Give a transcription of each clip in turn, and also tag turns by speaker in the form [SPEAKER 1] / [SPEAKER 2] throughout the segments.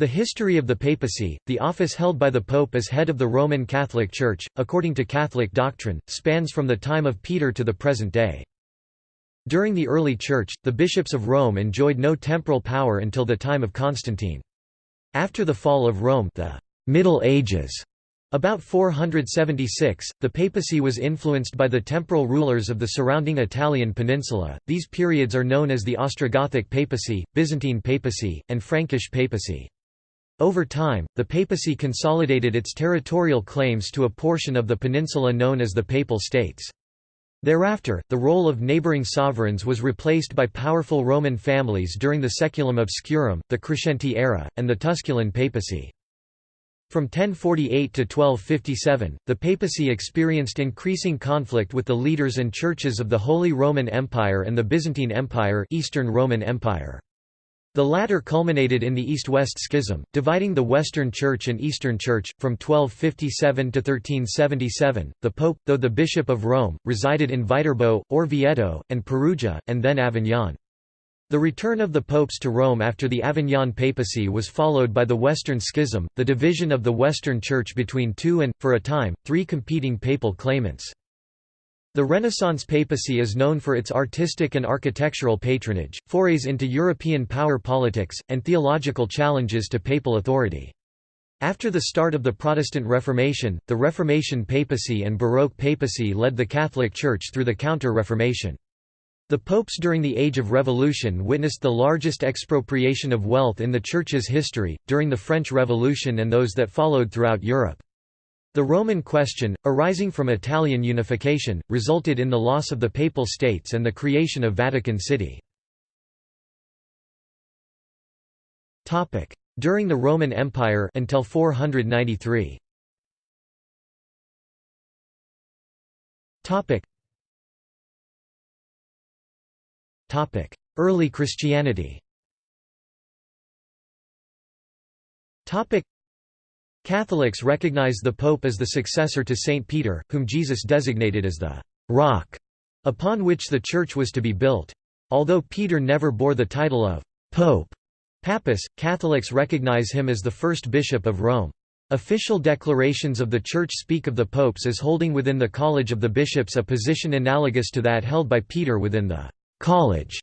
[SPEAKER 1] The history of the papacy, the office held by the pope as head of the Roman Catholic Church, according to Catholic doctrine, spans from the time of Peter to the present day. During the early Church, the bishops of Rome enjoyed no temporal power until the time of Constantine. After the fall of Rome the Middle Ages about 476, the papacy was influenced by the temporal rulers of the surrounding Italian peninsula. These periods are known as the Ostrogothic papacy, Byzantine papacy, and Frankish papacy. Over time, the papacy consolidated its territorial claims to a portion of the peninsula known as the Papal States. Thereafter, the role of neighbouring sovereigns was replaced by powerful Roman families during the Saeculum Obscurum, the Crescentii era, and the Tusculan papacy. From 1048 to 1257, the papacy experienced increasing conflict with the leaders and churches of the Holy Roman Empire and the Byzantine Empire Eastern Roman Empire. The latter culminated in the East-West Schism, dividing the Western Church and Eastern Church. From 1257 to 1377, the Pope, though the Bishop of Rome, resided in Viterbo, Orvieto, and Perugia, and then Avignon. The return of the popes to Rome after the Avignon papacy was followed by the Western Schism, the division of the Western Church between two and, for a time, three competing papal claimants. The Renaissance papacy is known for its artistic and architectural patronage, forays into European power politics, and theological challenges to papal authority. After the start of the Protestant Reformation, the Reformation papacy and Baroque papacy led the Catholic Church through the Counter-Reformation. The popes during the Age of Revolution witnessed the largest expropriation of wealth in the Church's history, during the French Revolution and those that followed throughout Europe. The Roman question, arising from Italian unification, resulted in the loss of the Papal States and the creation of Vatican City. During the Roman Empire until 493. Early Christianity Catholics recognize the Pope as the successor to Saint Peter, whom Jesus designated as the «rock» upon which the Church was to be built. Although Peter never bore the title of «Pope» Pappus, Catholics recognize him as the first bishop of Rome. Official declarations of the Church speak of the popes as holding within the College of the Bishops a position analogous to that held by Peter within the «College»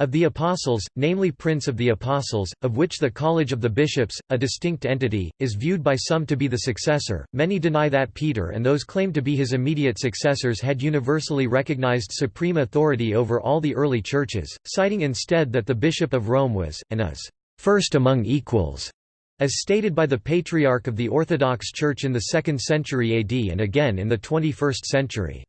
[SPEAKER 1] Of the Apostles, namely Prince of the Apostles, of which the College of the Bishops, a distinct entity, is viewed by some to be the successor, many deny that Peter and those claimed to be his immediate successors had universally recognized supreme authority over all the early churches, citing instead that the Bishop of Rome was, and is, first among equals, as stated by the Patriarch of the Orthodox Church in the 2nd century AD and again in the 21st century.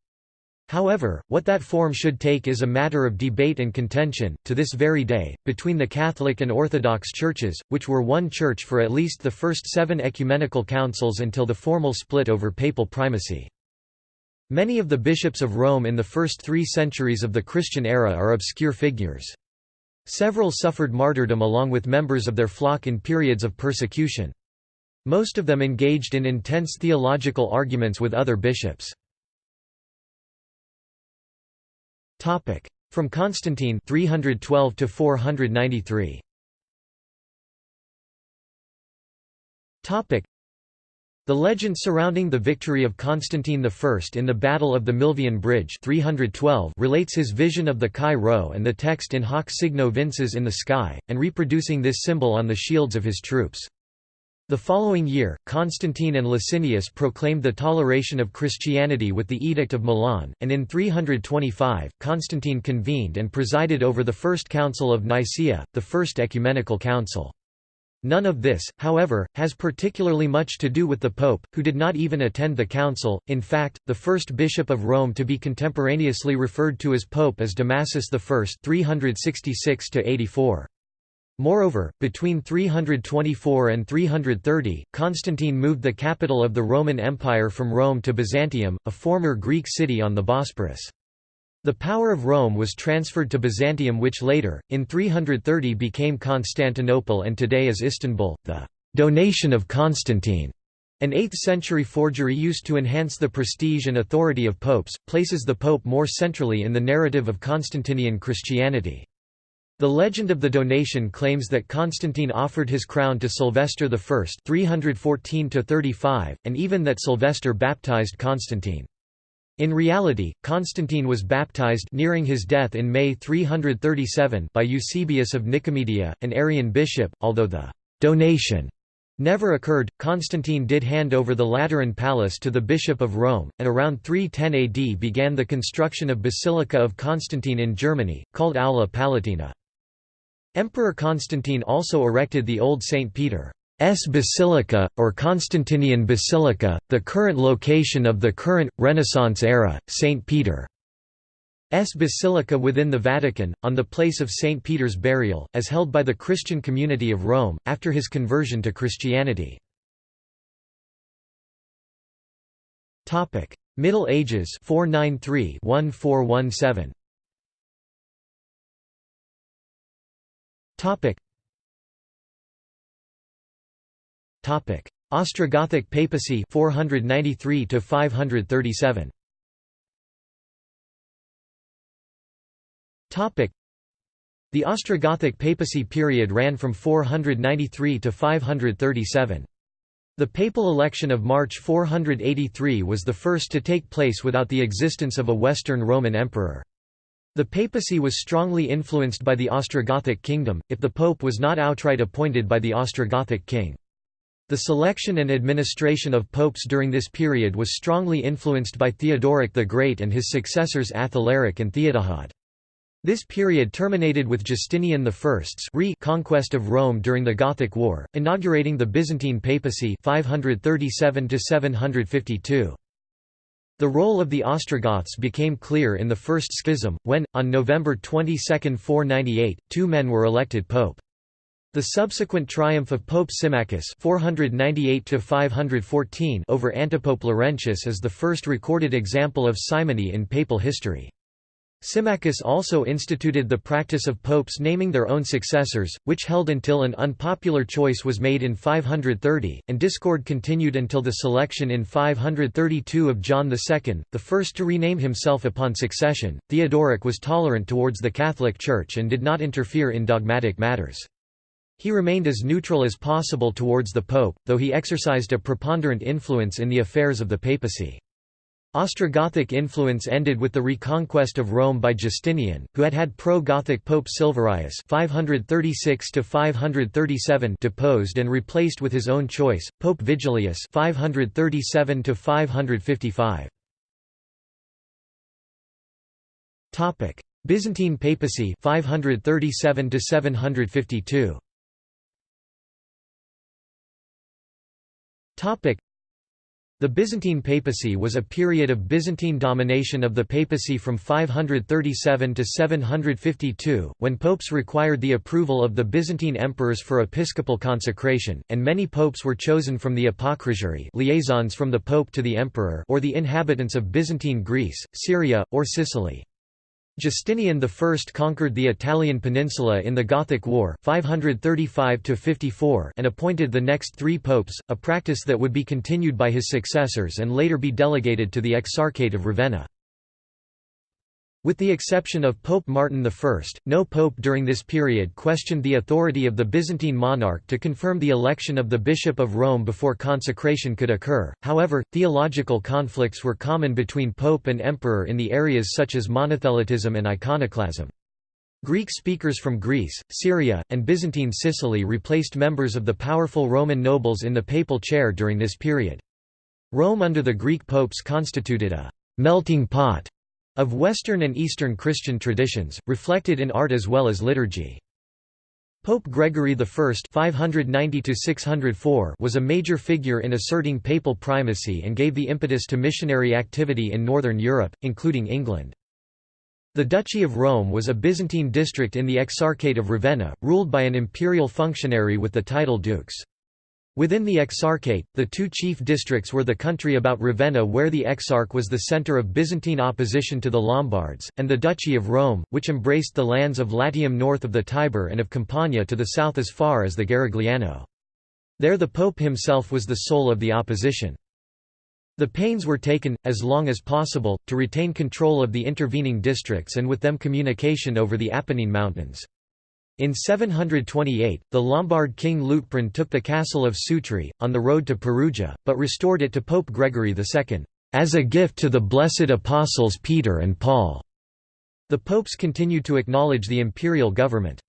[SPEAKER 1] However, what that form should take is a matter of debate and contention, to this very day, between the Catholic and Orthodox churches, which were one church for at least the first seven ecumenical councils until the formal split over papal primacy. Many of the bishops of Rome in the first three centuries of the Christian era are obscure figures. Several suffered martyrdom along with members of their flock in periods of persecution. Most of them engaged in intense theological arguments with other bishops. Topic: From Constantine 312 to 493. Topic: The legend surrounding the victory of Constantine I in the Battle of the Milvian Bridge 312 relates his vision of the Chi Rho and the text in hoc signo vinces in the sky, and reproducing this symbol on the shields of his troops. The following year, Constantine and Licinius proclaimed the toleration of Christianity with the Edict of Milan, and in 325, Constantine convened and presided over the First Council of Nicaea, the First Ecumenical Council. None of this, however, has particularly much to do with the Pope, who did not even attend the council. In fact, the first bishop of Rome to be contemporaneously referred to as Pope is Damasus I 366 84. Moreover, between 324 and 330, Constantine moved the capital of the Roman Empire from Rome to Byzantium, a former Greek city on the Bosporus. The power of Rome was transferred to Byzantium which later, in 330 became Constantinople and today is Istanbul. The «donation of Constantine», an 8th-century forgery used to enhance the prestige and authority of popes, places the pope more centrally in the narrative of Constantinian Christianity. The legend of the donation claims that Constantine offered his crown to Sylvester I 314 and even that Sylvester baptized Constantine. In reality, Constantine was baptized nearing his death in May 337 by Eusebius of Nicomedia, an Arian bishop, although the «donation» never occurred. Constantine did hand over the Lateran Palace to the Bishop of Rome, and around 310 AD began the construction of Basilica of Constantine in Germany, called Aula Palatina. Emperor Constantine also erected the old St. Peter's Basilica, or Constantinian Basilica, the current location of the current, Renaissance-era, St. Peter's Basilica within the Vatican, on the place of St. Peter's burial, as held by the Christian community of Rome, after his conversion to Christianity. Middle Ages 493 1417 Topic. Topic. Ostrogothic papacy 493 to 537. Topic. The Ostrogothic papacy period ran from 493 to 537. The papal election of March 483 was the first to take place without the existence of a Western Roman emperor. The papacy was strongly influenced by the Ostrogothic kingdom, if the pope was not outright appointed by the Ostrogothic king. The selection and administration of popes during this period was strongly influenced by Theodoric the Great and his successors Athalaric and Theodahad. This period terminated with Justinian I's re-conquest of Rome during the Gothic War, inaugurating the Byzantine papacy 537 752. The role of the Ostrogoths became clear in the First Schism, when, on November 22, 498, two men were elected pope. The subsequent triumph of Pope Symmachus 498 over antipope Laurentius is the first recorded example of simony in papal history. Symmachus also instituted the practice of popes naming their own successors, which held until an unpopular choice was made in 530, and discord continued until the selection in 532 of John II, the first to rename himself upon succession. Theodoric was tolerant towards the Catholic Church and did not interfere in dogmatic matters. He remained as neutral as possible towards the pope, though he exercised a preponderant influence in the affairs of the papacy. Ostrogothic influence ended with the reconquest of Rome by Justinian, who had had pro-Gothic Pope Silverius 536 deposed and replaced with his own choice, Pope Vigilius 537 Topic: Byzantine papacy 537 752. The Byzantine papacy was a period of Byzantine domination of the papacy from 537 to 752, when popes required the approval of the Byzantine emperors for episcopal consecration, and many popes were chosen from the apocrisiarii liaisons from the pope to the emperor or the inhabitants of Byzantine Greece, Syria, or Sicily. Justinian I conquered the Italian peninsula in the Gothic War 535 and appointed the next three popes, a practice that would be continued by his successors and later be delegated to the Exarchate of Ravenna. With the exception of Pope Martin I, no pope during this period questioned the authority of the Byzantine monarch to confirm the election of the Bishop of Rome before consecration could occur. However, theological conflicts were common between pope and emperor in the areas such as monothelitism and iconoclasm. Greek speakers from Greece, Syria, and Byzantine Sicily replaced members of the powerful Roman nobles in the papal chair during this period. Rome under the Greek popes constituted a melting pot of Western and Eastern Christian traditions, reflected in art as well as liturgy. Pope Gregory I 590 was a major figure in asserting papal primacy and gave the impetus to missionary activity in northern Europe, including England. The Duchy of Rome was a Byzantine district in the Exarchate of Ravenna, ruled by an imperial functionary with the title dux. Within the Exarchate, the two chief districts were the country about Ravenna where the Exarch was the centre of Byzantine opposition to the Lombards, and the Duchy of Rome, which embraced the lands of Latium north of the Tiber and of Campania to the south as far as the Garigliano. There the Pope himself was the soul of the opposition. The pains were taken, as long as possible, to retain control of the intervening districts and with them communication over the Apennine Mountains. In 728, the Lombard king Liutprand took the castle of Sutri, on the road to Perugia, but restored it to Pope Gregory II, "...as a gift to the blessed apostles Peter and Paul." The popes continued to acknowledge the imperial government.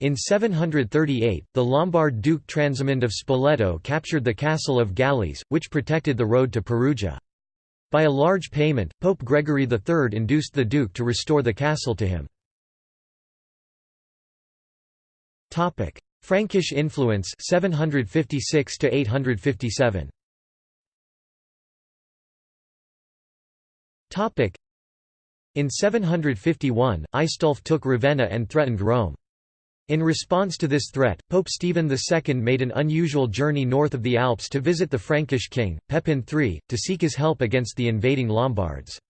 [SPEAKER 1] In 738, the Lombard Duke Transimund of Spoleto captured the castle of Galles, which protected the road to Perugia. By a large payment, Pope Gregory III induced the duke to restore the castle to him. Topic: Frankish influence 756 to 857. Topic: In 751, Aistulf took Ravenna and threatened Rome. In response to this threat, Pope Stephen II made an unusual journey north of the Alps to visit the Frankish king, Pepin III, to seek his help against the invading Lombards.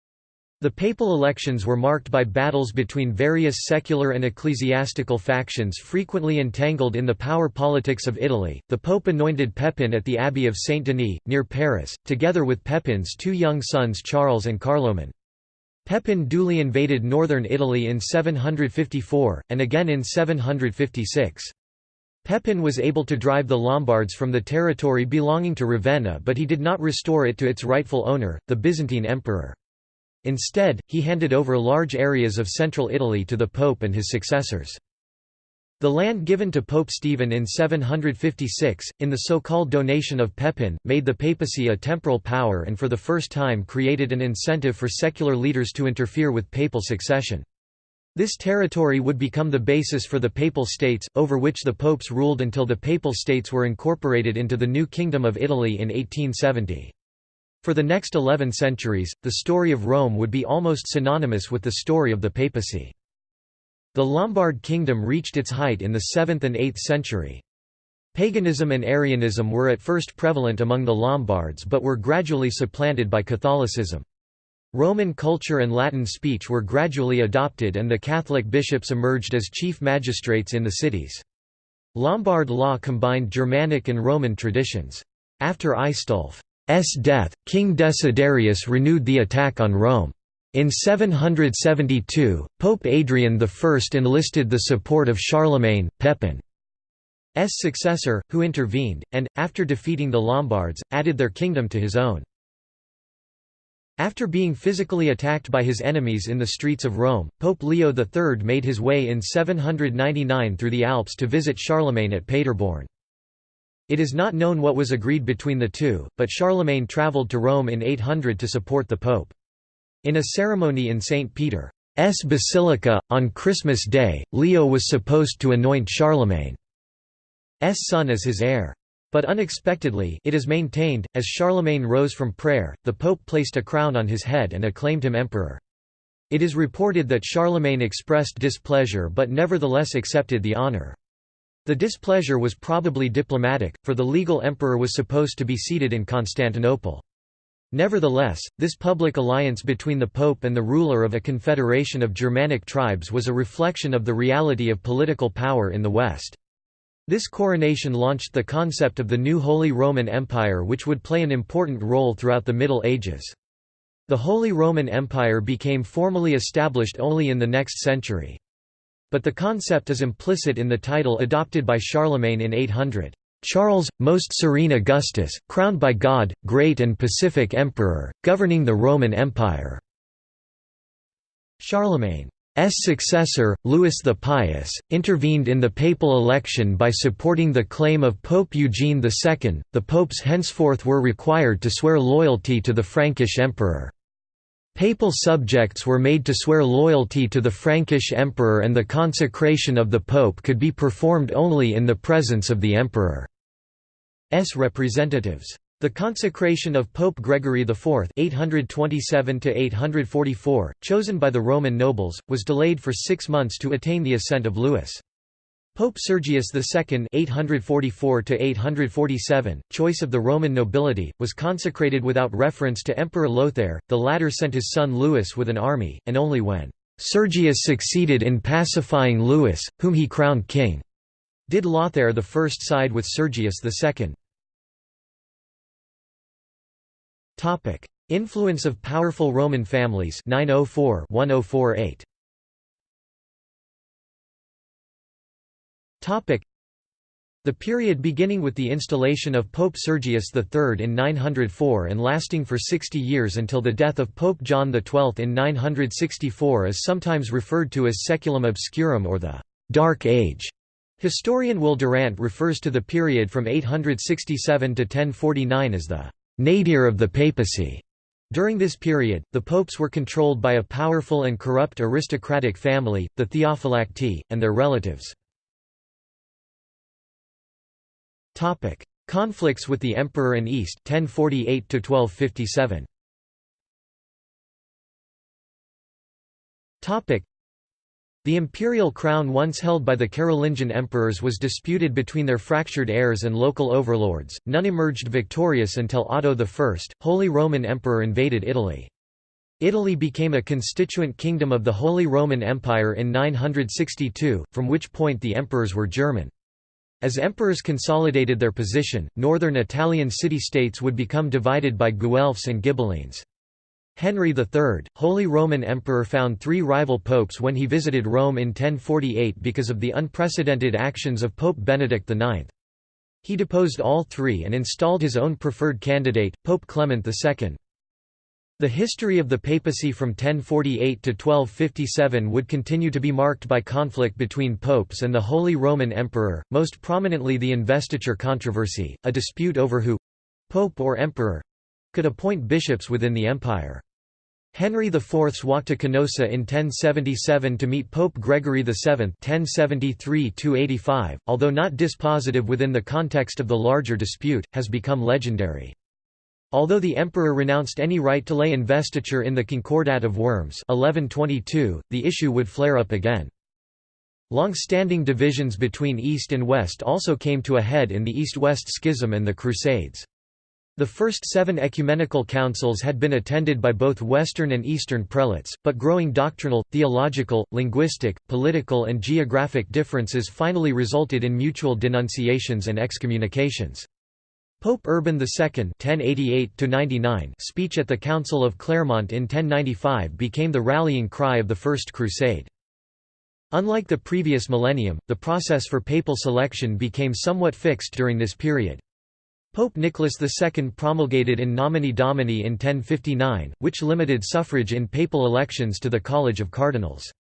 [SPEAKER 1] The papal elections were marked by battles between various secular and ecclesiastical factions frequently entangled in the power politics of Italy. The pope anointed Pepin at the abbey of Saint Denis, near Paris, together with Pepin's two young sons Charles and Carloman. Pepin duly invaded northern Italy in 754, and again in 756. Pepin was able to drive the Lombards from the territory belonging to Ravenna but he did not restore it to its rightful owner, the Byzantine emperor. Instead, he handed over large areas of central Italy to the Pope and his successors. The land given to Pope Stephen in 756, in the so-called donation of Pepin, made the papacy a temporal power and for the first time created an incentive for secular leaders to interfere with papal succession. This territory would become the basis for the Papal States, over which the popes ruled until the Papal States were incorporated into the new Kingdom of Italy in 1870. For the next eleven centuries, the story of Rome would be almost synonymous with the story of the papacy. The Lombard kingdom reached its height in the 7th and 8th century. Paganism and Arianism were at first prevalent among the Lombards but were gradually supplanted by Catholicism. Roman culture and Latin speech were gradually adopted and the Catholic bishops emerged as chief magistrates in the cities. Lombard law combined Germanic and Roman traditions. After Aistulf S. death, King Desiderius renewed the attack on Rome. In 772, Pope Adrian I enlisted the support of Charlemagne, Pepin's successor, who intervened, and, after defeating the Lombards, added their kingdom to his own. After being physically attacked by his enemies in the streets of Rome, Pope Leo III made his way in 799 through the Alps to visit Charlemagne at Paderborn. It is not known what was agreed between the two, but Charlemagne travelled to Rome in 800 to support the Pope. In a ceremony in St. Peter's Basilica, on Christmas Day, Leo was supposed to anoint Charlemagne's son as his heir. But unexpectedly it is maintained, as Charlemagne rose from prayer, the Pope placed a crown on his head and acclaimed him emperor. It is reported that Charlemagne expressed displeasure but nevertheless accepted the honour. The displeasure was probably diplomatic, for the legal emperor was supposed to be seated in Constantinople. Nevertheless, this public alliance between the pope and the ruler of a confederation of Germanic tribes was a reflection of the reality of political power in the West. This coronation launched the concept of the new Holy Roman Empire which would play an important role throughout the Middle Ages. The Holy Roman Empire became formally established only in the next century. But the concept is implicit in the title adopted by Charlemagne in 800. Charles, Most Serene Augustus, crowned by God, great and pacific emperor, governing the Roman Empire. Charlemagne's successor, Louis the Pious, intervened in the papal election by supporting the claim of Pope Eugene II. The popes henceforth were required to swear loyalty to the Frankish emperor. Papal subjects were made to swear loyalty to the Frankish emperor and the consecration of the pope could be performed only in the presence of the emperor's representatives. The consecration of Pope Gregory IV (827–844), chosen by the Roman nobles, was delayed for six months to attain the assent of Louis. Pope Sergius II (844–847), choice of the Roman nobility, was consecrated without reference to Emperor Lothair. The latter sent his son Louis with an army, and only when Sergius succeeded in pacifying Louis, whom he crowned king, did Lothair I side with Sergius II. Topic: Influence of powerful Roman families 904 1048. The period beginning with the installation of Pope Sergius III in 904 and lasting for 60 years until the death of Pope John XII in 964 is sometimes referred to as Saeculum Obscurum or the «Dark Age». Historian Will Durant refers to the period from 867 to 1049 as the «nadir of the papacy». During this period, the popes were controlled by a powerful and corrupt aristocratic family, the Theophylacti, and their relatives. Topic: Conflicts with the Emperor and East 1048 to 1257. Topic: The imperial crown once held by the Carolingian emperors was disputed between their fractured heirs and local overlords. None emerged victorious until Otto I, Holy Roman Emperor invaded Italy. Italy became a constituent kingdom of the Holy Roman Empire in 962, from which point the emperors were German. As emperors consolidated their position, northern Italian city-states would become divided by Guelphs and Ghibellines. Henry III, Holy Roman Emperor found three rival popes when he visited Rome in 1048 because of the unprecedented actions of Pope Benedict IX. He deposed all three and installed his own preferred candidate, Pope Clement II. The history of the papacy from 1048 to 1257 would continue to be marked by conflict between popes and the Holy Roman Emperor, most prominently the investiture controversy, a dispute over who—pope or emperor—could appoint bishops within the empire. Henry IV's walk to Canossa in 1077 to meet Pope Gregory VII 1073 although not dispositive within the context of the larger dispute, has become legendary. Although the emperor renounced any right to lay investiture in the Concordat of Worms 1122, the issue would flare up again. Long-standing divisions between East and West also came to a head in the East-West Schism and the Crusades. The first seven ecumenical councils had been attended by both Western and Eastern prelates, but growing doctrinal, theological, linguistic, political and geographic differences finally resulted in mutual denunciations and excommunications. Pope Urban II (1088–99) speech at the Council of Clermont in 1095 became the rallying cry of the First Crusade. Unlike the previous millennium, the process for papal selection became somewhat fixed during this period. Pope Nicholas II promulgated in nomine domini in 1059, which limited suffrage in papal elections to the College of Cardinals.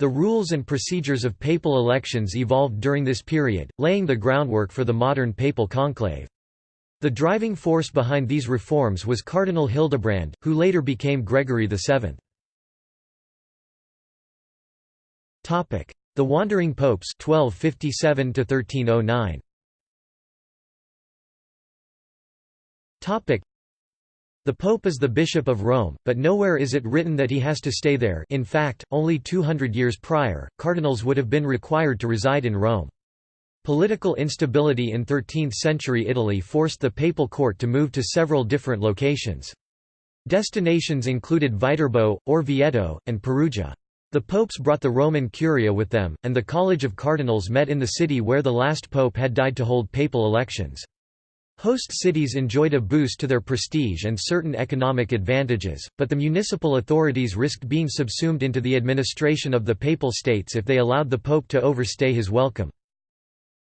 [SPEAKER 1] The rules and procedures of papal elections evolved during this period, laying the groundwork for the modern papal conclave. The driving force behind these reforms was Cardinal Hildebrand, who later became Gregory VII. The Wandering Popes 1257 1309. The Pope is the Bishop of Rome, but nowhere is it written that he has to stay there in fact, only 200 years prior, cardinals would have been required to reside in Rome. Political instability in 13th-century Italy forced the papal court to move to several different locations. Destinations included Viterbo, Orvieto, and Perugia. The popes brought the Roman Curia with them, and the College of Cardinals met in the city where the last pope had died to hold papal elections. Host cities enjoyed a boost to their prestige and certain economic advantages, but the municipal authorities risked being subsumed into the administration of the papal states if they allowed the pope to overstay his welcome.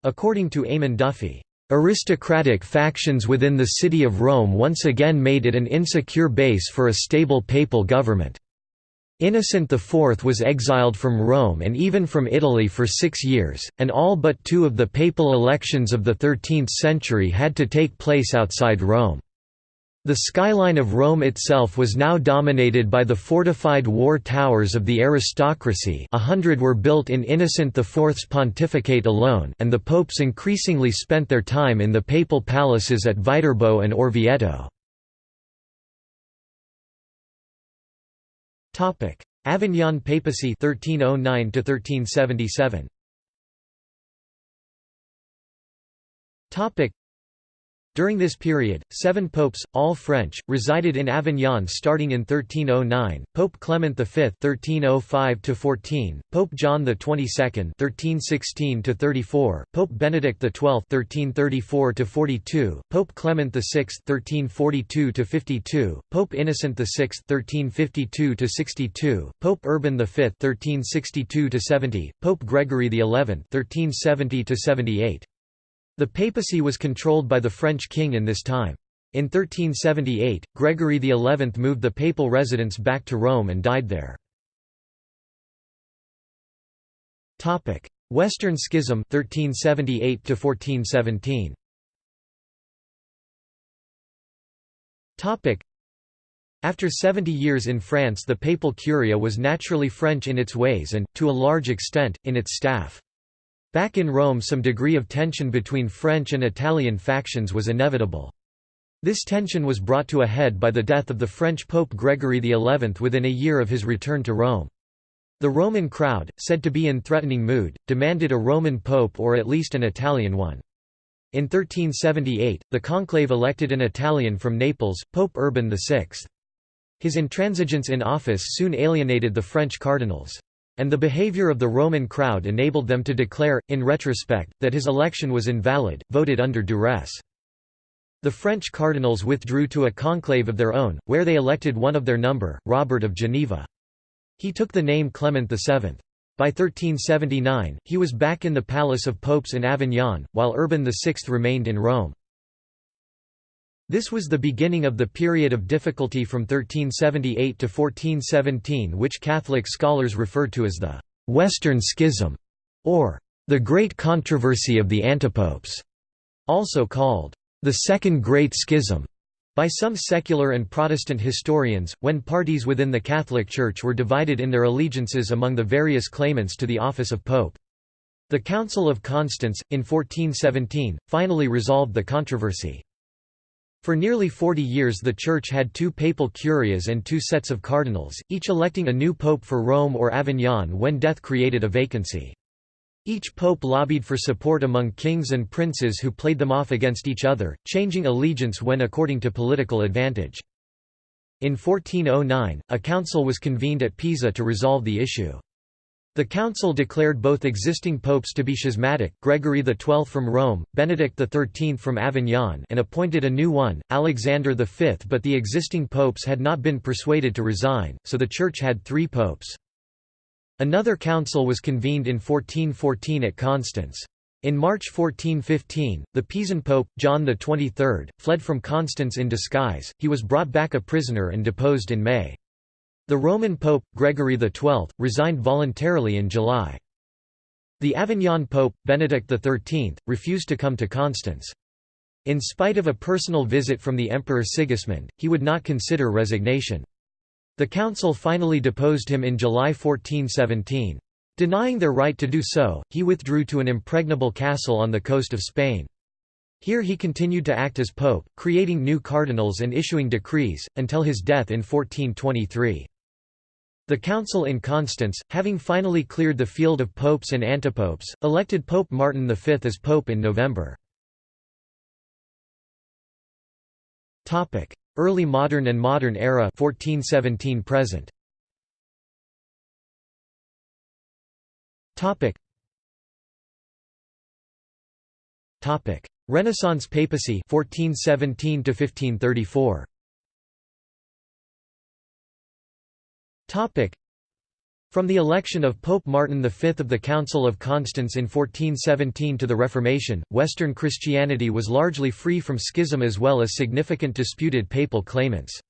[SPEAKER 1] According to Eamon Duffy, "...aristocratic factions within the city of Rome once again made it an insecure base for a stable papal government." Innocent IV was exiled from Rome and even from Italy for six years, and all but two of the papal elections of the 13th century had to take place outside Rome. The skyline of Rome itself was now dominated by the fortified war towers of the aristocracy a hundred were built in Innocent IV's pontificate alone and the popes increasingly spent their time in the papal palaces at Viterbo and Orvieto. Avignon papacy 1309 1377. During this period, seven popes, all French, resided in Avignon starting in 1309, Pope Clement V (1305–14), Pope John XXII Twenty-Second (1316–34), Pope Benedict XII (1334–42), Pope Clement VI (1342–52), Pope Innocent VI (1352–62), Pope Urban V (1362–70), Pope Gregory XI (1370–78). The papacy was controlled by the French king in this time. In 1378, Gregory XI moved the papal residence back to Rome and died there. Western Schism 1378 1417. After 70 years in France the papal curia was naturally French in its ways and, to a large extent, in its staff. Back in Rome some degree of tension between French and Italian factions was inevitable. This tension was brought to a head by the death of the French Pope Gregory XI within a year of his return to Rome. The Roman crowd, said to be in threatening mood, demanded a Roman pope or at least an Italian one. In 1378, the conclave elected an Italian from Naples, Pope Urban VI. His intransigence in office soon alienated the French cardinals. And the behavior of the Roman crowd enabled them to declare, in retrospect, that his election was invalid, voted under duress. The French cardinals withdrew to a conclave of their own, where they elected one of their number, Robert of Geneva. He took the name Clement VII. By 1379, he was back in the Palace of Popes in Avignon, while Urban VI remained in Rome. This was the beginning of the period of difficulty from 1378 to 1417 which Catholic scholars refer to as the «Western Schism» or «the Great Controversy of the Antipopes», also called «the Second Great Schism» by some secular and Protestant historians, when parties within the Catholic Church were divided in their allegiances among the various claimants to the office of pope. The Council of Constance, in 1417, finally resolved the controversy. For nearly 40 years the Church had two papal curias and two sets of cardinals, each electing a new pope for Rome or Avignon when death created a vacancy. Each pope lobbied for support among kings and princes who played them off against each other, changing allegiance when according to political advantage. In 1409, a council was convened at Pisa to resolve the issue. The council declared both existing popes to be schismatic Gregory XII from Rome, Benedict XIII from Avignon and appointed a new one, Alexander V but the existing popes had not been persuaded to resign, so the Church had three popes. Another council was convened in 1414 at Constance. In March 1415, the Pisan pope, John XXIII, fled from Constance in disguise, he was brought back a prisoner and deposed in May. The Roman Pope, Gregory XII, resigned voluntarily in July. The Avignon Pope, Benedict XIII, refused to come to Constance. In spite of a personal visit from the Emperor Sigismund, he would not consider resignation. The council finally deposed him in July 1417. Denying their right to do so, he withdrew to an impregnable castle on the coast of Spain. Here he continued to act as pope, creating new cardinals and issuing decrees, until his death in 1423. The council in Constance, having finally cleared the field of popes and antipopes, elected Pope Martin V as pope in November. Early modern and modern era 1417 present. Renaissance papacy 1417 to 1534. From the election of Pope Martin V of the Council of Constance in 1417 to the Reformation, Western Christianity was largely free from schism as well as significant disputed papal claimants.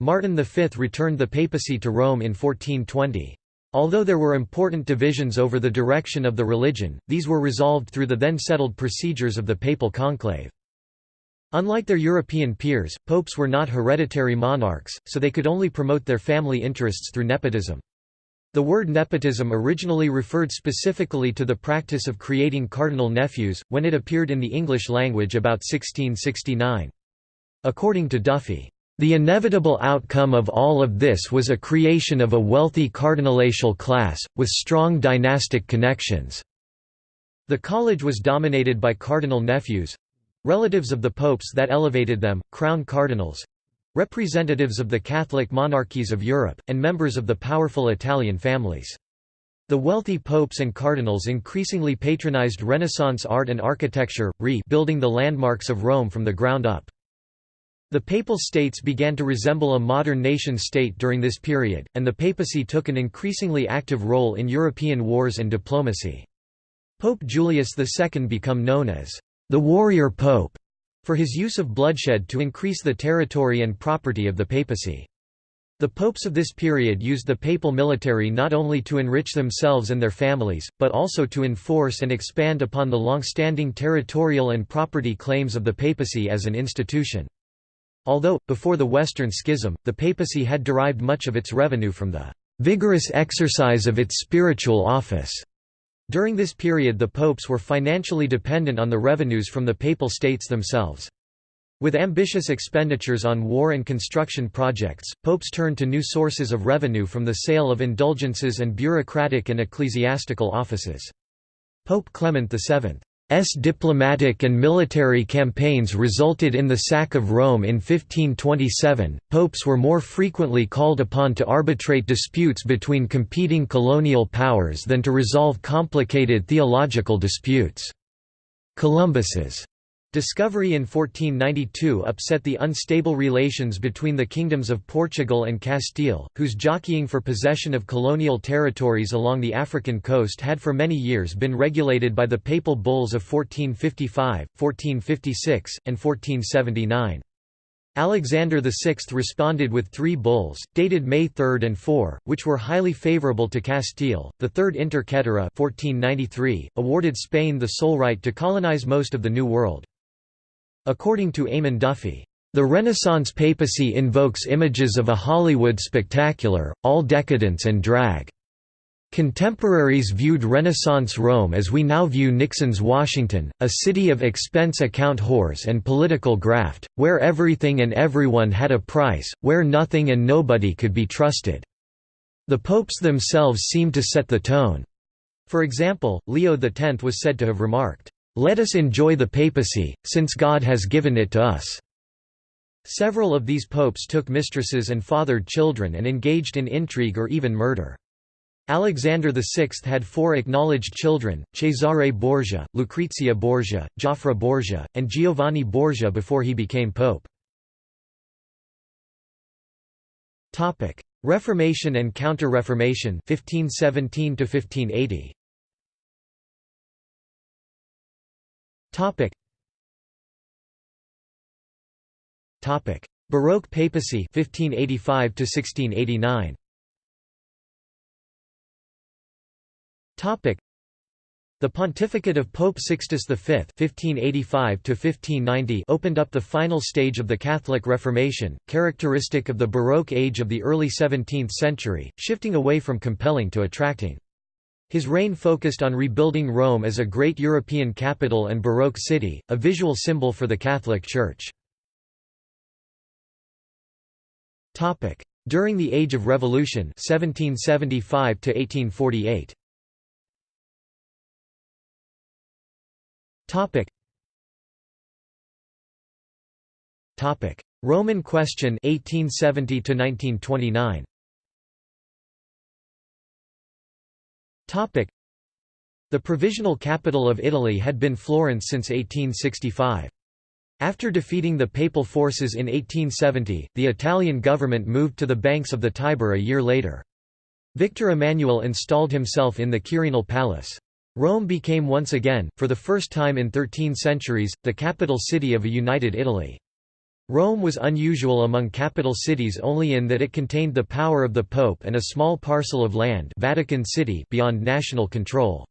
[SPEAKER 1] Martin V returned the papacy to Rome in 1420. Although there were important divisions over the direction of the religion, these were resolved through the then settled procedures of the papal conclave. Unlike their European peers, popes were not hereditary monarchs, so they could only promote their family interests through nepotism. The word nepotism originally referred specifically to the practice of creating cardinal nephews, when it appeared in the English language about 1669. According to Duffy, "...the inevitable outcome of all of this was a creation of a wealthy cardinalatial class, with strong dynastic connections." The college was dominated by cardinal nephews, Relatives of the popes that elevated them, crown cardinals—representatives of the Catholic monarchies of Europe, and members of the powerful Italian families. The wealthy popes and cardinals increasingly patronized Renaissance art and architecture, rebuilding the landmarks of Rome from the ground up. The Papal States began to resemble a modern nation-state during this period, and the papacy took an increasingly active role in European wars and diplomacy. Pope Julius II became known as the warrior pope for his use of bloodshed to increase the territory and property of the papacy. The popes of this period used the papal military not only to enrich themselves and their families, but also to enforce and expand upon the long-standing territorial and property claims of the papacy as an institution. Although, before the Western Schism, the papacy had derived much of its revenue from the vigorous exercise of its spiritual office. During this period the popes were financially dependent on the revenues from the papal states themselves. With ambitious expenditures on war and construction projects, popes turned to new sources of revenue from the sale of indulgences and bureaucratic and ecclesiastical offices. Pope Clement VII S diplomatic and military campaigns resulted in the sack of Rome in 1527. Popes were more frequently called upon to arbitrate disputes between competing colonial powers than to resolve complicated theological disputes. Columbus's Discovery in 1492 upset the unstable relations between the kingdoms of Portugal and Castile, whose jockeying for possession of colonial territories along the African coast had for many years been regulated by the papal bulls of 1455, 1456, and 1479. Alexander VI responded with three bulls, dated May 3 and 4, which were highly favorable to Castile. The Third Inter Caetera 1493, awarded Spain the sole right to colonize most of the New World. According to Eamon Duffy, the Renaissance papacy invokes images of a Hollywood spectacular, all decadence and drag. Contemporaries viewed Renaissance Rome as we now view Nixon's Washington, a city of expense account whores and political graft, where everything and everyone had a price, where nothing and nobody could be trusted. The popes themselves seemed to set the tone. For example, Leo X was said to have remarked, let us enjoy the papacy, since God has given it to us." Several of these popes took mistresses and fathered children and engaged in intrigue or even murder. Alexander VI had four acknowledged children, Cesare Borgia, Lucrezia Borgia, Joffre Borgia, and Giovanni Borgia before he became pope. Reformation and Counter-Reformation 1517 1580. Topic. Topic: Baroque papacy 1585 to 1689. Topic: The pontificate of Pope Sixtus V (1585–1590) opened up the final stage of the Catholic Reformation, characteristic of the Baroque age of the early 17th century, shifting away from compelling to attracting. His reign focused on rebuilding Rome as a great European capital and Baroque city, a visual symbol for the Catholic Church. During the Age of Revolution 1775 1848. Topic. Topic: Roman Question 1870 to 1929. The provisional capital of Italy had been Florence since 1865. After defeating the papal forces in 1870, the Italian government moved to the banks of the Tiber a year later. Victor Emmanuel installed himself in the Quirinal Palace. Rome became once again, for the first time in 13 centuries, the capital city of a united Italy. Rome was unusual among capital cities only in that it contained the power of the Pope and a small parcel of land Vatican City beyond national control.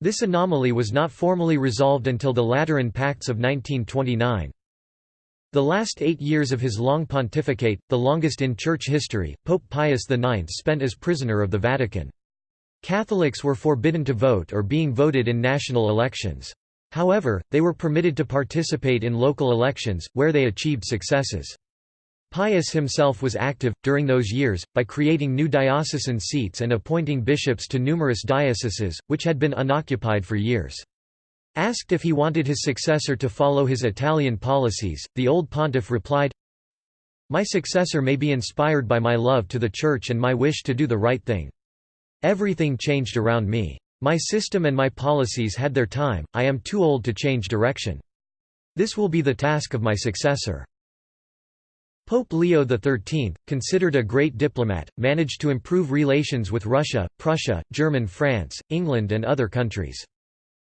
[SPEAKER 1] This anomaly was not formally resolved until the Lateran Pacts of 1929. The last eight years of his long pontificate, the longest in church history, Pope Pius IX spent as prisoner of the Vatican. Catholics were forbidden to vote or being voted in national elections. However, they were permitted to participate in local elections, where they achieved successes. Pius himself was active, during those years, by creating new diocesan seats and appointing bishops to numerous dioceses, which had been unoccupied for years. Asked if he wanted his successor to follow his Italian policies, the old pontiff replied, My successor may be inspired by my love to the Church and my wish to do the right thing. Everything changed around me. My system and my policies had their time, I am too old to change direction. This will be the task of my successor. Pope Leo XIII, considered a great diplomat, managed to improve relations with Russia, Prussia, German France, England and other countries.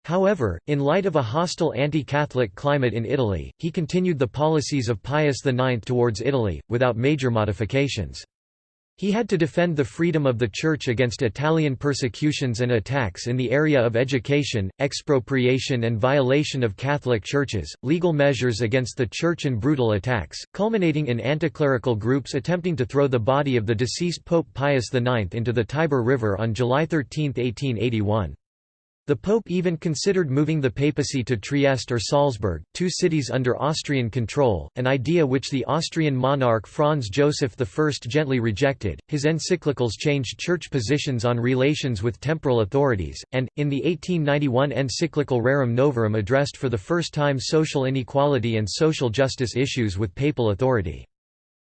[SPEAKER 1] However, in light of a hostile anti-Catholic climate in Italy, he continued the policies of Pius IX towards Italy, without major modifications. He had to defend the freedom of the Church against Italian persecutions and attacks in the area of education, expropriation and violation of Catholic churches, legal measures against the Church and brutal attacks, culminating in anticlerical groups attempting to throw the body of the deceased Pope Pius IX into the Tiber River on July 13, 1881. The Pope even considered moving the papacy to Trieste or Salzburg, two cities under Austrian control, an idea which the Austrian monarch Franz Joseph I gently rejected. His encyclicals changed church positions on relations with temporal authorities, and, in the 1891 encyclical Rerum Novarum addressed for the first time social inequality and social justice issues with papal authority.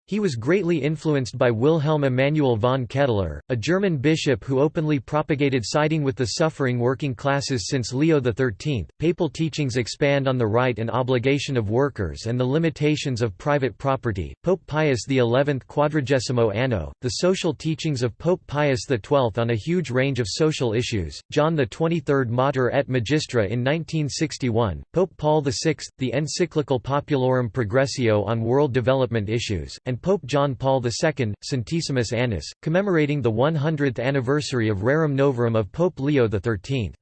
[SPEAKER 1] He was greatly influenced by Wilhelm Emanuel von Ketteler, a German bishop who openly propagated siding with the suffering working classes since Leo XIII. Papal teachings expand on the right and obligation of workers and the limitations of private property. Pope Pius XI Quadragesimo Anno, the social teachings of Pope Pius XII on a huge range of social issues, John XXIII Mater et Magistra in 1961, Pope Paul VI, the encyclical Populorum Progressio on world development issues, and and Pope John Paul II, Centesimus Annus, commemorating the 100th anniversary of Rerum Novarum of Pope Leo XIII.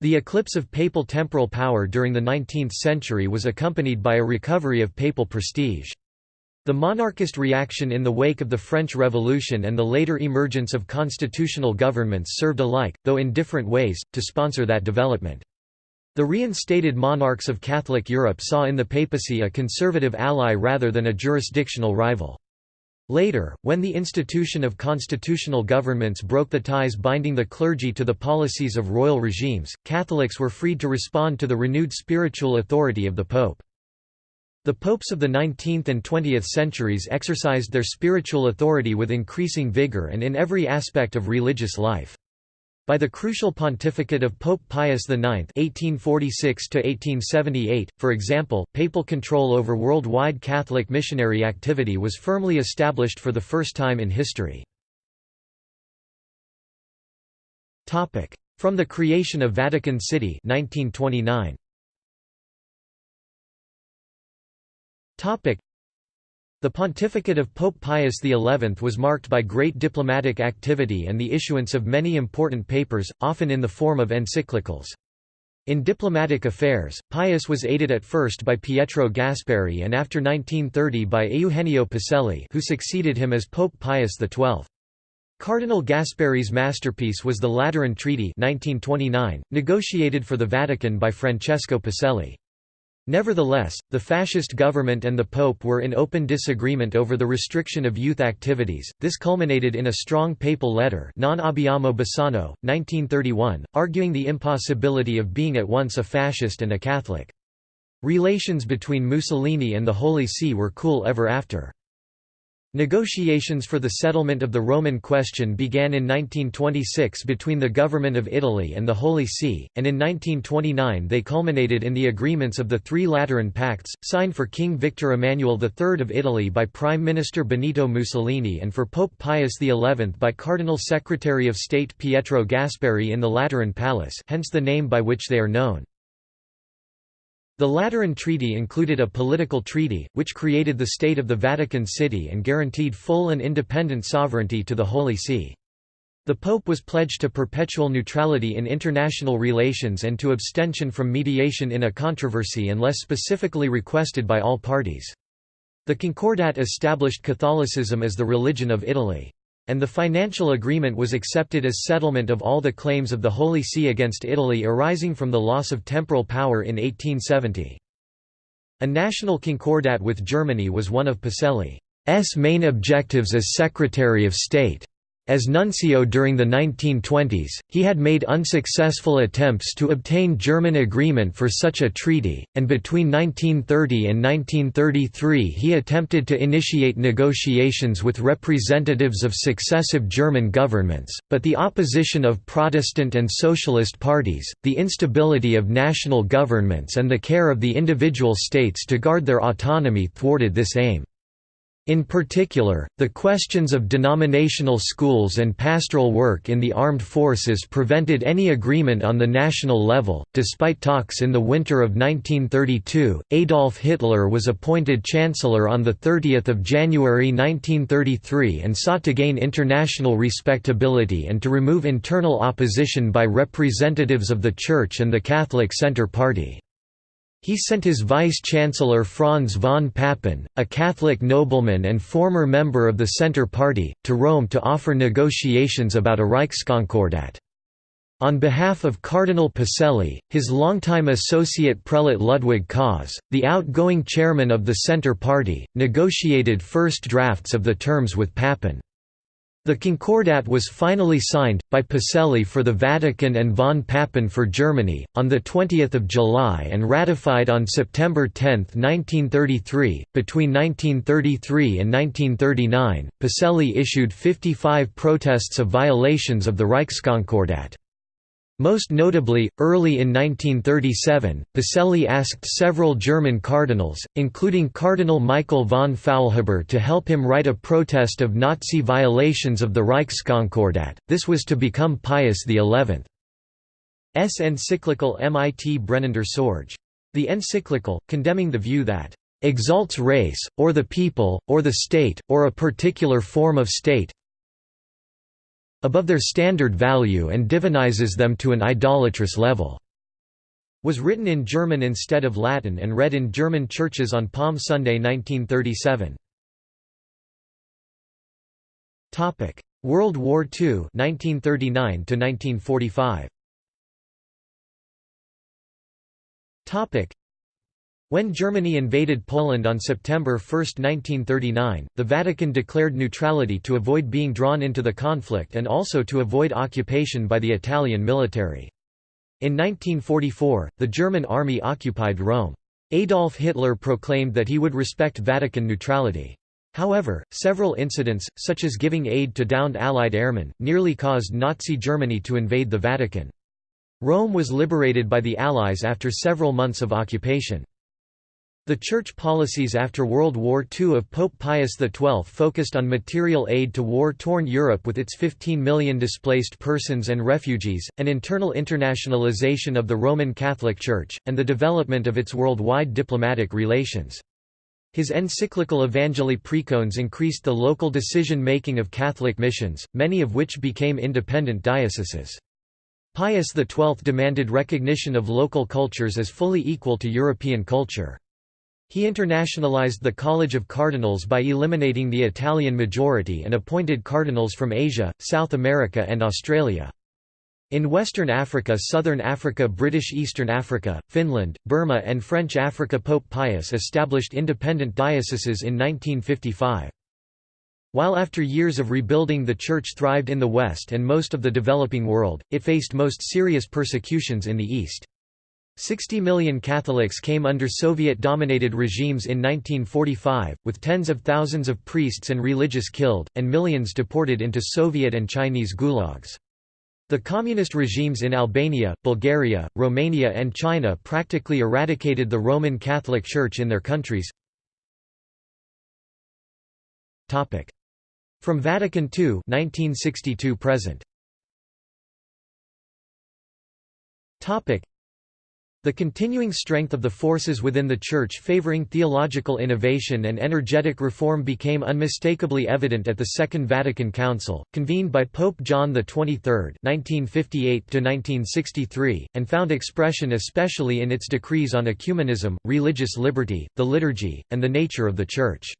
[SPEAKER 1] The eclipse of papal temporal power during the 19th century was accompanied by a recovery of papal prestige. The monarchist reaction in the wake of the French Revolution and the later emergence of constitutional governments served alike, though in different ways, to sponsor that development. The reinstated monarchs of Catholic Europe saw in the papacy a conservative ally rather than a jurisdictional rival. Later, when the institution of constitutional governments broke the ties binding the clergy to the policies of royal regimes, Catholics were freed to respond to the renewed spiritual authority of the Pope. The popes of the 19th and 20th centuries exercised their spiritual authority with increasing vigor and in every aspect of religious life. By the crucial pontificate of Pope Pius IX (1846–1878), for example, papal control over worldwide Catholic missionary activity was firmly established for the first time in history. Topic: From the creation of Vatican City, 1929. Topic: the pontificate of Pope Pius XI was marked by great diplomatic activity and the issuance of many important papers, often in the form of encyclicals. In diplomatic affairs, Pius was aided at first by Pietro Gasparri and after 1930 by Eugenio Pacelli who succeeded him as Pope Pius XII. Cardinal Gasparri's masterpiece was the Lateran Treaty 1929, negotiated for the Vatican by Francesco Pacelli. Nevertheless, the fascist government and the Pope were in open disagreement over the restriction of youth activities. This culminated in a strong papal letter, Non abbiamo bisogno, 1931, arguing the impossibility of being at once a fascist and a Catholic. Relations between Mussolini and the Holy See were cool ever after. Negotiations for the settlement of the Roman question began in 1926 between the Government of Italy and the Holy See, and in 1929 they culminated in the agreements of the Three Lateran Pacts, signed for King Victor Emmanuel III of Italy by Prime Minister Benito Mussolini and for Pope Pius XI by Cardinal Secretary of State Pietro Gasparri in the Lateran Palace hence the name by which they are known. The Lateran Treaty included a political treaty, which created the State of the Vatican City and guaranteed full and independent sovereignty to the Holy See. The Pope was pledged to perpetual neutrality in international relations and to abstention from mediation in a controversy unless specifically requested by all parties. The Concordat established Catholicism as the religion of Italy and the financial agreement was accepted as settlement of all the claims of the Holy See against Italy arising from the loss of temporal power in 1870. A national concordat with Germany was one of Pacelli's main objectives as Secretary of State. As nuncio during the 1920s, he had made unsuccessful attempts to obtain German agreement for such a treaty, and between 1930 and 1933 he attempted to initiate negotiations with representatives of successive German governments, but the opposition of Protestant and socialist parties, the instability of national governments and the care of the individual states to guard their autonomy thwarted this aim. In particular, the questions of denominational schools and pastoral work in the armed forces prevented any agreement on the national level. Despite talks in the winter of 1932, Adolf Hitler was appointed Chancellor on 30 January 1933 and sought to gain international respectability and to remove internal opposition by representatives of the Church and the Catholic Centre Party. He sent his vice-chancellor Franz von Papen, a Catholic nobleman and former member of the Centre Party, to Rome to offer negotiations about a Reichskonkordat. On behalf of Cardinal Pacelli, his longtime associate prelate Ludwig Kaas, the outgoing chairman of the Centre Party, negotiated first drafts of the terms with Papen. The Concordat was finally signed, by Pacelli for the Vatican and von Papen for Germany, on 20 July and ratified on September 10, 1933. Between 1933 and 1939, Pacelli issued 55 protests of violations of the Reichskonkordat. Most notably, early in 1937, Pacelli asked several German cardinals, including Cardinal Michael von Faulhaber to help him write a protest of Nazi violations of the Reichskonkordat. This was to become Pius XI's encyclical Mit brennender Sorge. The encyclical, condemning the view that exalts race, or the people, or the state, or a particular form of state, above their standard value and divinizes them to an idolatrous level." was written in German instead of Latin and read in German churches on Palm Sunday 1937. World War II 1939 1945. When Germany invaded Poland on September 1, 1939, the Vatican declared neutrality to avoid being drawn into the conflict and also to avoid occupation by the Italian military. In 1944, the German army occupied Rome. Adolf Hitler proclaimed that he would respect Vatican neutrality. However, several incidents, such as giving aid to downed Allied airmen, nearly caused Nazi Germany to invade the Vatican. Rome was liberated by the Allies after several months of occupation. The church policies after World War II of Pope Pius XII focused on material aid to war-torn Europe with its 15 million displaced persons and refugees, an internal internationalization of the Roman Catholic Church, and the development of its worldwide diplomatic relations. His encyclical Evangelii Praecones increased the local decision-making of Catholic missions, many of which became independent dioceses. Pius XII demanded recognition of local cultures as fully equal to European culture. He internationalized the College of Cardinals by eliminating the Italian majority and appointed cardinals from Asia, South America and Australia. In Western Africa Southern Africa British Eastern Africa, Finland, Burma and French Africa Pope Pius established independent dioceses in 1955. While after years of rebuilding the Church thrived in the West and most of the developing world, it faced most serious persecutions in the East. 60 million Catholics came under Soviet-dominated regimes in 1945, with tens of thousands of priests and religious killed, and millions deported into Soviet and Chinese gulags. The communist regimes in Albania, Bulgaria, Romania and China practically eradicated the Roman Catholic Church in their countries. From Vatican II 1962 present. The continuing strength of the forces within the Church favoring theological innovation and energetic reform became unmistakably evident at the Second Vatican Council, convened by Pope John XXIII (1958–1963), and found expression especially in its decrees on ecumenism, religious liberty, the liturgy, and the nature of the Church.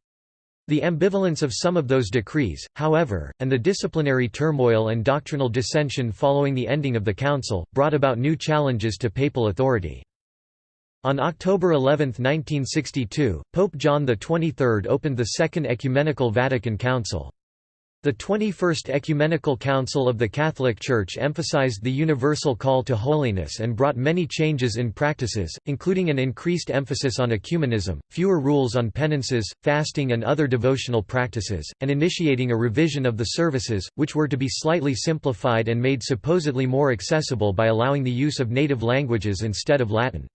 [SPEAKER 1] The ambivalence of some of those decrees, however, and the disciplinary turmoil and doctrinal dissension following the ending of the Council, brought about new challenges to papal authority. On October 11, 1962, Pope John XXIII opened the Second Ecumenical Vatican Council. The 21st Ecumenical Council of the Catholic Church emphasized the universal call to holiness and brought many changes in practices, including an increased emphasis on ecumenism, fewer rules on penances, fasting and other devotional practices, and initiating a revision of the services, which were to be slightly simplified and made supposedly more accessible by allowing the use of native languages instead of Latin.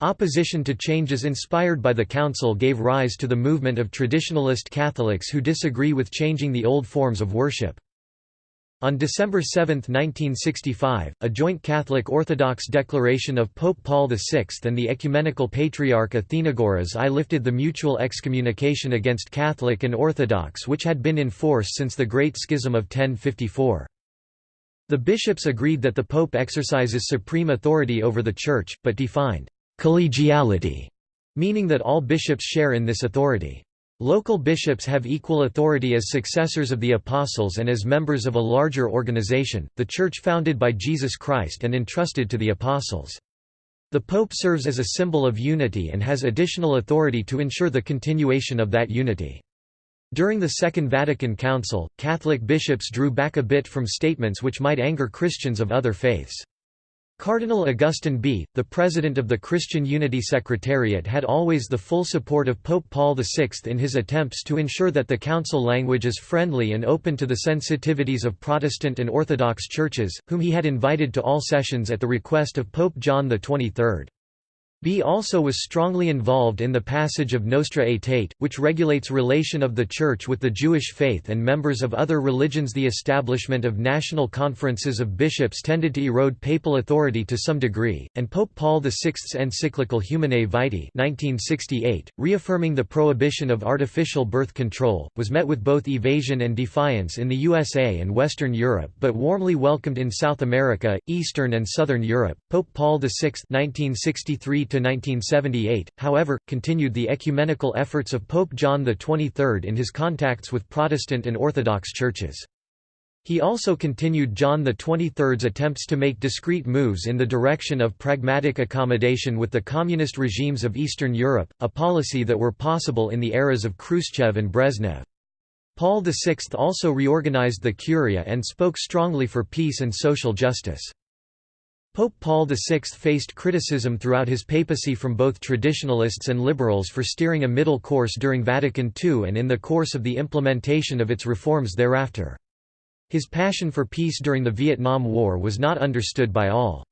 [SPEAKER 1] Opposition to changes inspired by the Council gave rise to the movement of traditionalist Catholics who disagree with changing the old forms of worship. On December 7, 1965, a joint Catholic-Orthodox declaration of Pope Paul VI and the Ecumenical Patriarch Athenagoras I lifted the mutual excommunication against Catholic and Orthodox which had been in force since the Great Schism of 1054. The bishops agreed that the Pope exercises supreme authority over the Church, but defined collegiality, meaning that all bishops share in this authority. Local bishops have equal authority as successors of the apostles and as members of a larger organization, the Church founded by Jesus Christ and entrusted to the apostles. The Pope serves as a symbol of unity and has additional authority to ensure the continuation of that unity. During the Second Vatican Council, Catholic bishops drew back a bit from statements which might anger Christians of other faiths. Cardinal Augustin Bea, the president of the Christian Unity Secretariat had always the full support of Pope Paul VI in his attempts to ensure that the council language is friendly and open to the sensitivities of Protestant and Orthodox churches, whom he had invited to all sessions at the request of Pope John XXIII. Bea also was strongly involved in the passage of Nostra Aetate, which regulates relation of the Church with the Jewish faith and members of other religions The establishment of national conferences of bishops tended to erode papal authority to some degree, and Pope Paul VI's encyclical Humanae Vitae 1968, reaffirming the prohibition of artificial birth control, was met with both evasion and defiance in the USA and Western Europe but warmly welcomed in South America, Eastern and Southern Europe. Pope Paul VI 1963 1978, however, continued the ecumenical efforts of Pope John XXIII in his contacts with Protestant and Orthodox churches. He also continued John XXIII's attempts to make discreet moves in the direction of pragmatic accommodation with the communist regimes of Eastern Europe, a policy that were possible in the eras of Khrushchev and Brezhnev. Paul VI also reorganized the Curia and spoke strongly for peace and social justice. Pope Paul VI faced criticism throughout his papacy from both traditionalists and liberals for steering a middle course during Vatican II and in the course of the implementation of its reforms thereafter. His passion for peace during the Vietnam War was not understood by all.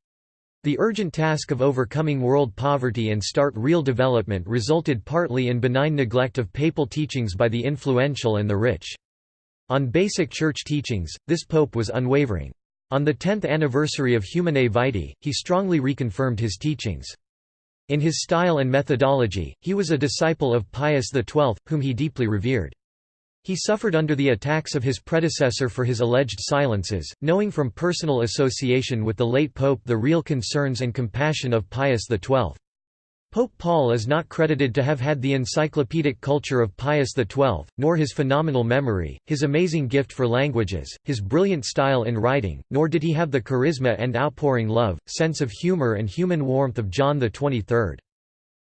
[SPEAKER 1] The urgent task of overcoming world poverty and start real development resulted partly in benign neglect of papal teachings by the influential and the rich. On basic church teachings, this pope was unwavering. On the 10th anniversary of Humanae Vitae, he strongly reconfirmed his teachings. In his style and methodology, he was a disciple of Pius XII, whom he deeply revered. He suffered under the attacks of his predecessor for his alleged silences, knowing from personal association with the late pope the real concerns and compassion of Pius XII. Pope Paul is not credited to have had the encyclopedic culture of Pius XII, nor his phenomenal memory, his amazing gift for languages, his brilliant style in writing, nor did he have the charisma and outpouring love, sense of humor and human warmth of John XXIII.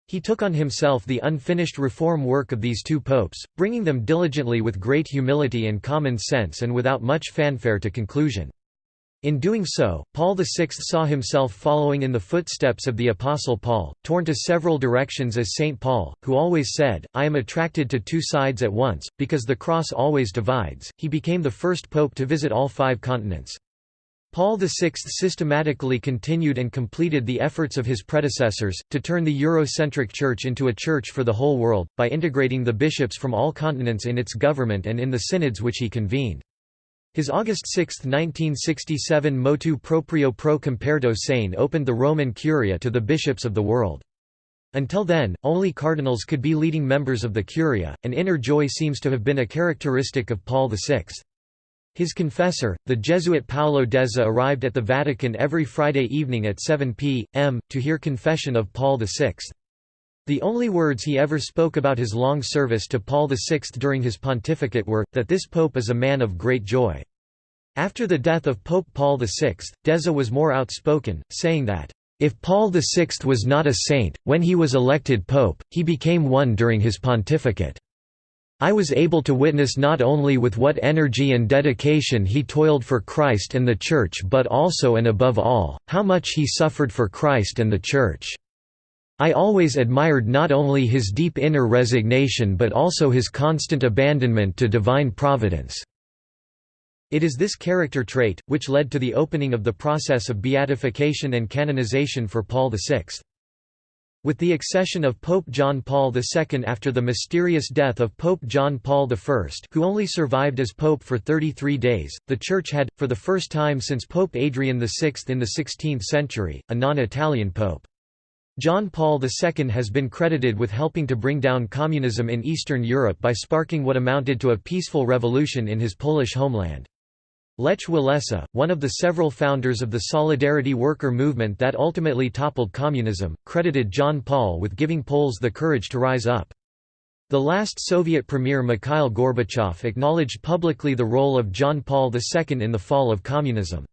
[SPEAKER 1] He took on himself the unfinished reform work of these two popes, bringing them diligently with great humility and common sense and without much fanfare to conclusion. In doing so, Paul VI saw himself following in the footsteps of the Apostle Paul, torn to several directions as St. Paul, who always said, I am attracted to two sides at once, because the cross always divides. He became the first pope to visit all five continents. Paul VI systematically continued and completed the efforts of his predecessors, to turn the Eurocentric Church into a church for the whole world, by integrating the bishops from all continents in its government and in the synods which he convened. His August 6, 1967 motu proprio pro comperto sane opened the Roman Curia to the bishops of the world. Until then, only cardinals could be leading members of the Curia, and inner joy seems to have been a characteristic of Paul VI. His confessor, the Jesuit Paolo Deza arrived at the Vatican every Friday evening at 7 p.m., to hear confession of Paul VI. The only words he ever spoke about his long service to Paul VI during his pontificate were, that this pope is a man of great joy. After the death of Pope Paul VI, Deza was more outspoken, saying that, "...if Paul VI was not a saint, when he was elected pope, he became one during his pontificate." I was able to witness not only with what energy and dedication he toiled for Christ and the Church but also and above all, how much he suffered for Christ and the Church. I always admired not only his deep inner resignation but also his constant abandonment to divine providence." It is this character trait, which led to the opening of the process of beatification and canonization for Paul VI. With the accession of Pope John Paul II after the mysterious death of Pope John Paul I who only survived as pope for 33 days, the Church had, for the first time since Pope Adrian VI in the 16th century, a non-Italian pope. John Paul II has been credited with helping to bring down communism in Eastern Europe by sparking what amounted to a peaceful revolution in his Polish homeland. Lech Walesa, one of the several founders of the Solidarity Worker movement that ultimately toppled communism, credited John Paul with giving Poles the courage to rise up. The last Soviet premier Mikhail Gorbachev acknowledged publicly the role of John Paul II in the fall of communism.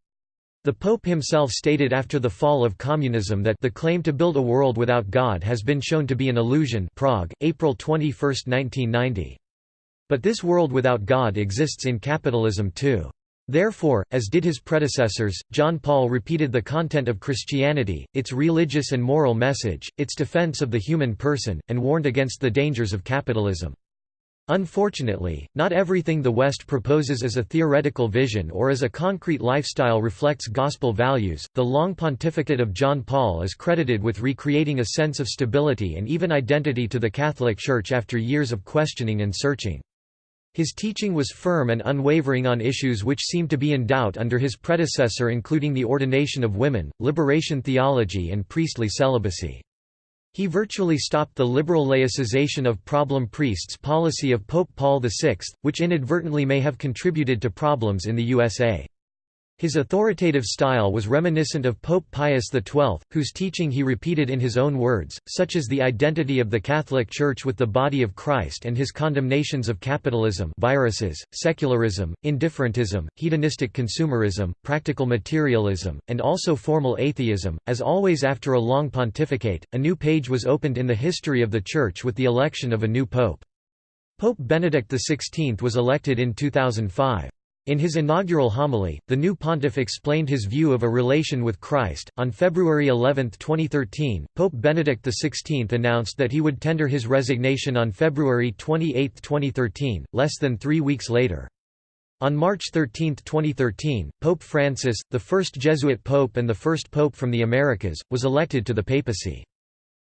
[SPEAKER 1] The Pope himself stated after the fall of communism that the claim to build a world without God has been shown to be an illusion Prague, April 21, 1990. But this world without God exists in capitalism too. Therefore, as did his predecessors, John Paul repeated the content of Christianity, its religious and moral message, its defense of the human person, and warned against the dangers of capitalism. Unfortunately, not everything the West proposes as a theoretical vision or as a concrete lifestyle reflects gospel values. The long pontificate of John Paul is credited with recreating a sense of stability and even identity to the Catholic Church after years of questioning and searching. His teaching was firm and unwavering on issues which seemed to be in doubt under his predecessor including the ordination of women, liberation theology and priestly celibacy. He virtually stopped the liberal laicization of problem priests policy of Pope Paul VI, which inadvertently may have contributed to problems in the USA. His authoritative style was reminiscent of Pope Pius XII, whose teaching he repeated in his own words, such as the identity of the Catholic Church with the body of Christ and his condemnations of capitalism viruses, secularism, indifferentism, hedonistic consumerism, practical materialism, and also formal atheism. As always after a long pontificate, a new page was opened in the history of the Church with the election of a new pope. Pope Benedict XVI was elected in 2005. In his inaugural homily, the new pontiff explained his view of a relation with Christ. On February 11, 2013, Pope Benedict XVI announced that he would tender his resignation on February 28, 2013, less than three weeks later. On March 13, 2013, Pope Francis, the first Jesuit pope and the first pope from the Americas, was elected to the papacy.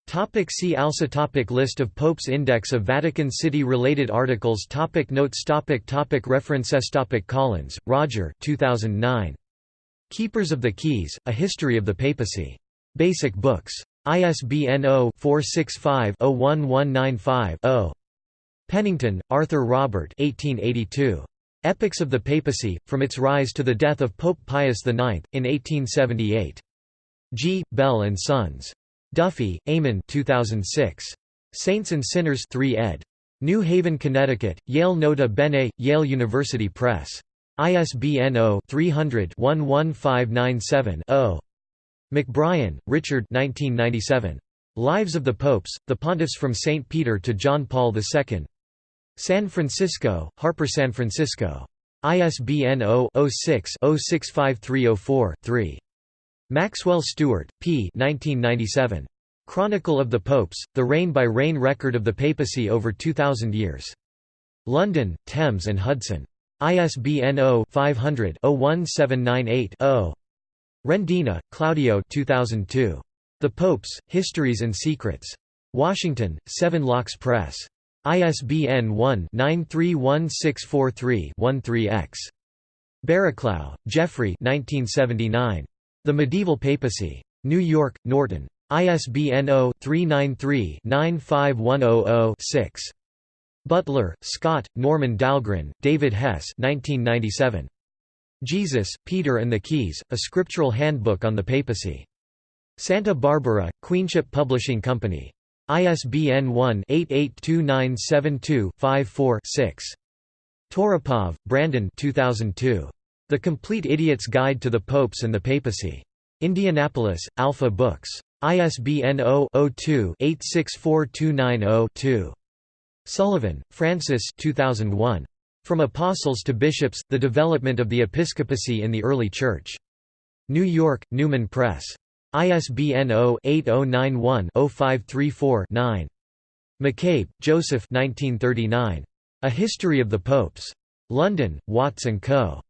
[SPEAKER 1] Topic see also topic List of popes Index of Vatican City related articles topic Notes topic topic References topic Collins, Roger 2009. Keepers of the Keys, A History of the Papacy. Basic Books. ISBN 0-465-01195-0. Pennington, Arthur Robert 1882. Epochs of the Papacy, From its Rise to the Death of Pope Pius IX, in 1878. G. Bell and Sons. Duffy, Eamon 2006. Saints and Sinners 3 ed. New Haven, Connecticut, Yale Nota Bene, Yale University Press. ISBN 0-300-11597-0. McBrien, Richard 1997. Lives of the Popes, The Pontiffs from St. Peter to John Paul II. San Francisco, Harper San Francisco. ISBN 0-06-065304-3. Maxwell Stuart, P. 1997. Chronicle of the Popes, the reign-by-reign record of the papacy over 2,000 years. London, Thames and Hudson. ISBN 0-500-01798-0. Rendina, Claudio 2002. The Popes, Histories and Secrets. Washington, Seven Locks Press. ISBN 1-931643-13-X. Barraclough, Geoffrey 1979. The Medieval Papacy. New York, Norton. ISBN 0-393-95100-6. Butler, Scott, Norman Dahlgren, David Hess 1997. Jesus, Peter and the Keys, A Scriptural Handbook on the Papacy. Santa Barbara, Queenship Publishing Company. ISBN 1-882972-54-6. Toropov, Brandon 2002. The Complete Idiot's Guide to the Popes and the Papacy. Indianapolis, Alpha Books. ISBN 0-02-864290-2. Sullivan, Francis 2001. From Apostles to Bishops, The Development of the Episcopacy in the Early Church. New York, Newman Press. ISBN 0-8091-0534-9. McCabe, Joseph 1939. A History of the Popes. London, Watts & Co.